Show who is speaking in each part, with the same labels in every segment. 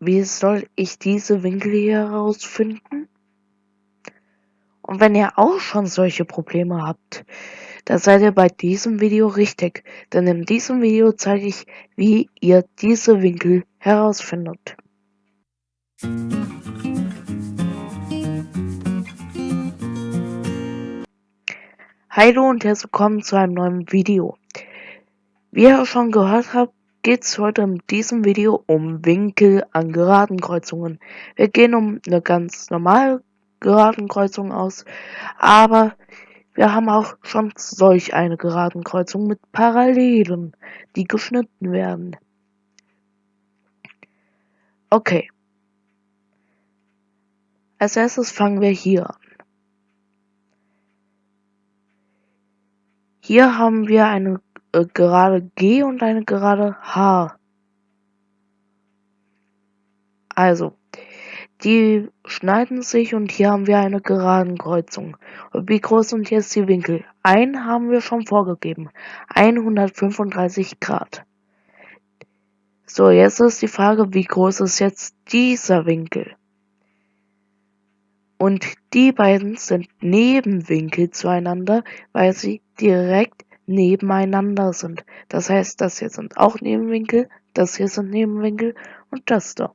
Speaker 1: wie soll ich diese Winkel hier herausfinden? Und wenn ihr auch schon solche Probleme habt, dann seid ihr bei diesem Video richtig, denn in diesem Video zeige ich, wie ihr diese Winkel herausfindet. Hallo und herzlich willkommen zu einem neuen Video. Wie ihr schon gehört habt, geht es heute in diesem Video um Winkel an geraden Kreuzungen. Wir gehen um eine ganz normale geraden Kreuzung aus, aber wir haben auch schon solch eine geraden Kreuzung mit Parallelen, die geschnitten werden. Okay. Als erstes fangen wir hier an. Hier haben wir eine äh, gerade G und eine gerade H. Also, die schneiden sich und hier haben wir eine geraden Kreuzung. Wie groß sind jetzt die Winkel? Ein haben wir schon vorgegeben. 135 Grad. So, jetzt ist die Frage, wie groß ist jetzt dieser Winkel? Und die beiden sind Nebenwinkel zueinander, weil sie direkt nebeneinander sind. Das heißt, das hier sind auch Nebenwinkel, das hier sind Nebenwinkel und das da.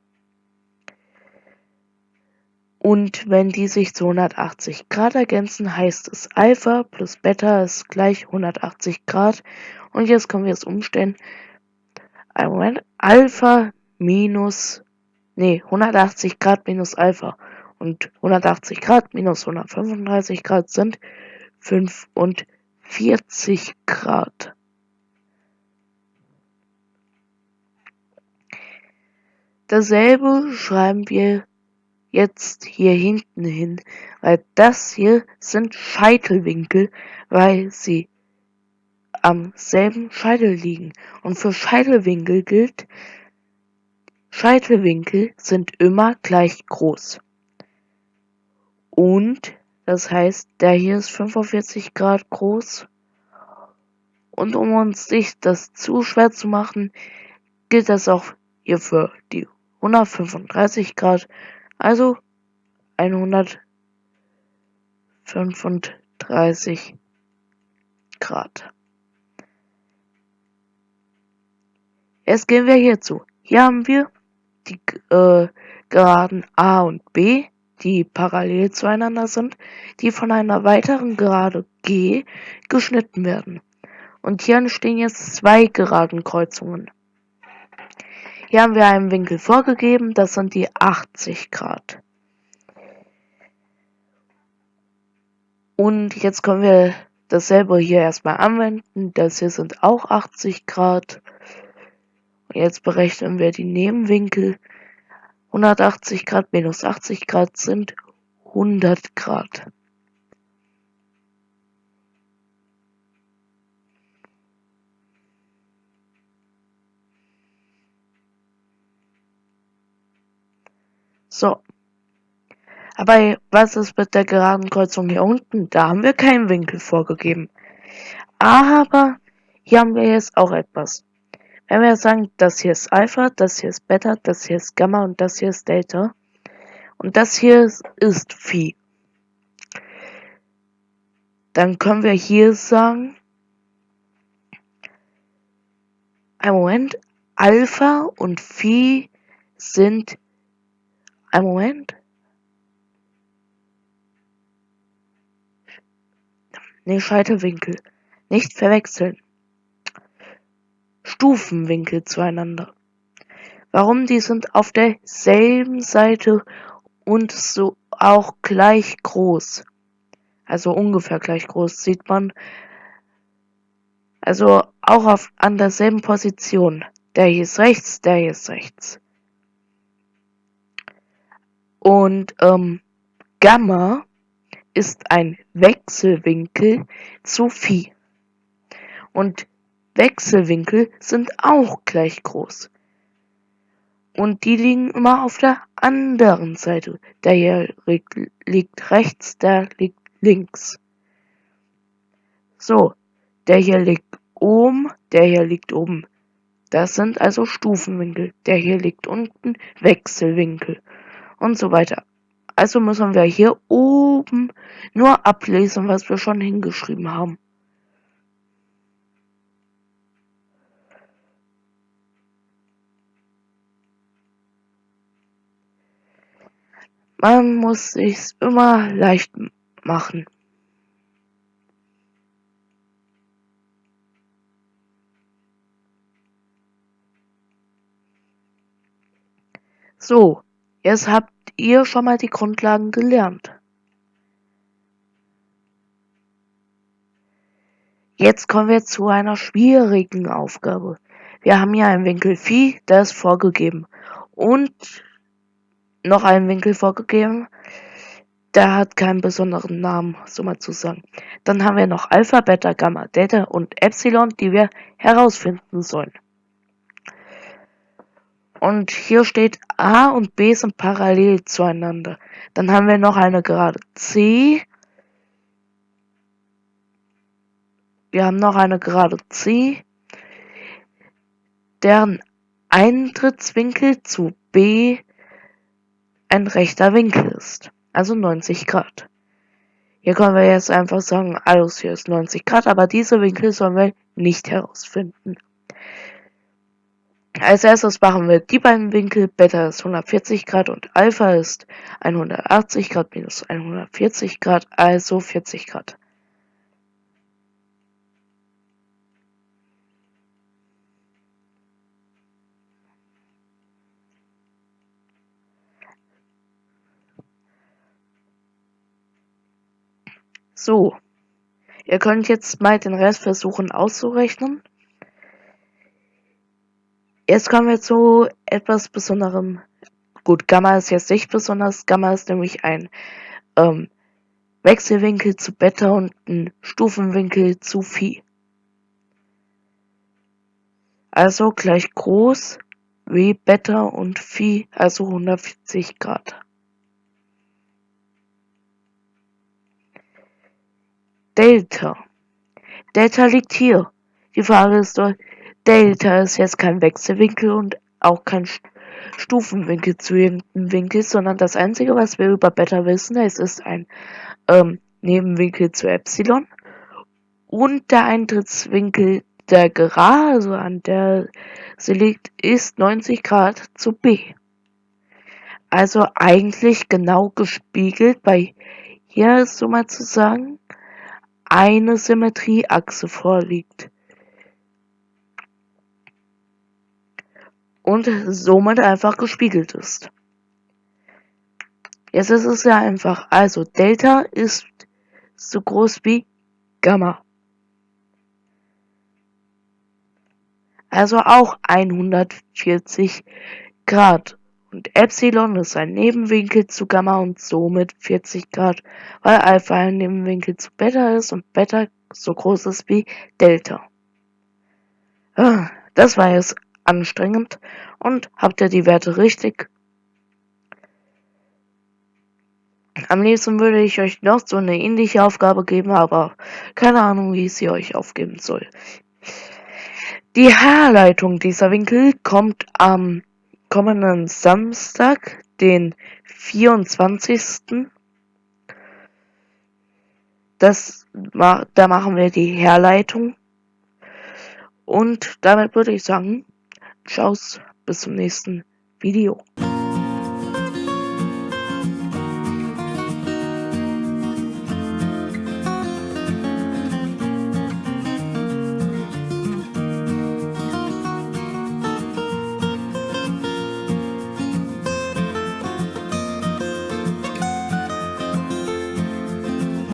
Speaker 1: Und wenn die sich zu 180 Grad ergänzen, heißt es Alpha plus Beta ist gleich 180 Grad. Und jetzt können wir es umstellen. Ein Moment. Alpha minus, nee, 180 Grad minus Alpha. Und 180 Grad minus 135 Grad sind 5 und 40 Grad. Dasselbe schreiben wir jetzt hier hinten hin, weil das hier sind Scheitelwinkel, weil sie am selben Scheitel liegen. Und für Scheitelwinkel gilt, Scheitelwinkel sind immer gleich groß. Und das heißt, der hier ist 45 Grad groß. Und um uns nicht das zu schwer zu machen, gilt das auch hier für die 135 Grad. Also 135 Grad. Jetzt gehen wir hierzu. Hier haben wir die äh, Geraden A und B die parallel zueinander sind, die von einer weiteren Gerade G geschnitten werden. Und hier entstehen jetzt zwei geraden Kreuzungen. Hier haben wir einen Winkel vorgegeben, das sind die 80 Grad. Und jetzt können wir dasselbe hier erstmal anwenden. Das hier sind auch 80 Grad. Und jetzt berechnen wir die Nebenwinkel. 180 Grad minus 80 Grad sind 100 Grad. So. Aber was ist mit der geraden Kreuzung hier unten? Da haben wir keinen Winkel vorgegeben. Aber hier haben wir jetzt auch etwas. Wenn wir sagen, das hier ist Alpha, das hier ist Beta, das hier ist Gamma und das hier ist Delta. Und das hier ist Phi. Dann können wir hier sagen, ein Moment, Alpha und Phi sind, ein Moment, ne, Scheitelwinkel, nicht verwechseln. Stufenwinkel zueinander. Warum? Die sind auf derselben Seite und so auch gleich groß. Also ungefähr gleich groß sieht man. Also auch auf, an derselben Position. Der hier ist rechts, der hier ist rechts. Und ähm, Gamma ist ein Wechselwinkel zu Phi. Und Wechselwinkel sind auch gleich groß. Und die liegen immer auf der anderen Seite. Der hier liegt rechts, der liegt links. So, der hier liegt oben, der hier liegt oben. Das sind also Stufenwinkel. Der hier liegt unten Wechselwinkel und so weiter. Also müssen wir hier oben nur ablesen, was wir schon hingeschrieben haben. Man muss sich's immer leicht machen. So, jetzt habt ihr schon mal die Grundlagen gelernt. Jetzt kommen wir zu einer schwierigen Aufgabe. Wir haben hier einen Winkel Phi, der ist vorgegeben. Und noch einen Winkel vorgegeben, der hat keinen besonderen Namen, so mal zu sagen. Dann haben wir noch Alpha, Beta, Gamma, Delta und Epsilon, die wir herausfinden sollen. Und hier steht A und B sind parallel zueinander. Dann haben wir noch eine Gerade C. Wir haben noch eine Gerade C, deren Eintrittswinkel zu B ein rechter Winkel ist, also 90 Grad. Hier können wir jetzt einfach sagen, alles hier ist 90 Grad, aber diese Winkel sollen wir nicht herausfinden. Als erstes machen wir die beiden Winkel, Beta ist 140 Grad und Alpha ist 180 Grad minus 140 Grad, also 40 Grad. So, ihr könnt jetzt mal den Rest versuchen auszurechnen. Jetzt kommen wir zu etwas Besonderem. Gut, Gamma ist jetzt nicht besonders. Gamma ist nämlich ein ähm, Wechselwinkel zu Beta und ein Stufenwinkel zu Phi. Also gleich groß wie Beta und Phi, also 140 Grad. Delta. Delta liegt hier. Die Frage ist doch, Delta ist jetzt kein Wechselwinkel und auch kein Stufenwinkel zu irgendeinem Winkel, sondern das Einzige, was wir über Beta wissen, es ist ein ähm, Nebenwinkel zu Epsilon und der Eintrittswinkel der Gerade, also an der sie liegt, ist 90 Grad zu B. Also eigentlich genau gespiegelt bei hier ist so mal zu sagen eine Symmetrieachse vorliegt. und somit einfach gespiegelt ist. Jetzt ist es ja einfach. Also Delta ist so groß wie Gamma. Also auch 140 Grad. Und Epsilon ist ein Nebenwinkel zu Gamma und somit 40 Grad, weil Alpha ein Nebenwinkel zu Beta ist und Beta so groß ist wie Delta. Ah, das war jetzt anstrengend und habt ihr die Werte richtig? Am liebsten würde ich euch noch so eine ähnliche Aufgabe geben, aber keine Ahnung, wie ich sie euch aufgeben soll. Die Herleitung dieser Winkel kommt am kommenden Samstag, den 24. Das, da machen wir die Herleitung. Und damit würde ich sagen, Tschau's, bis zum nächsten Video.